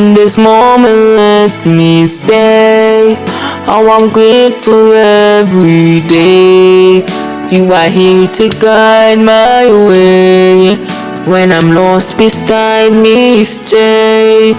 In this moment, let me stay. Oh, I'm grateful every day. You are here to guide my way. When I'm lost beside me, stay.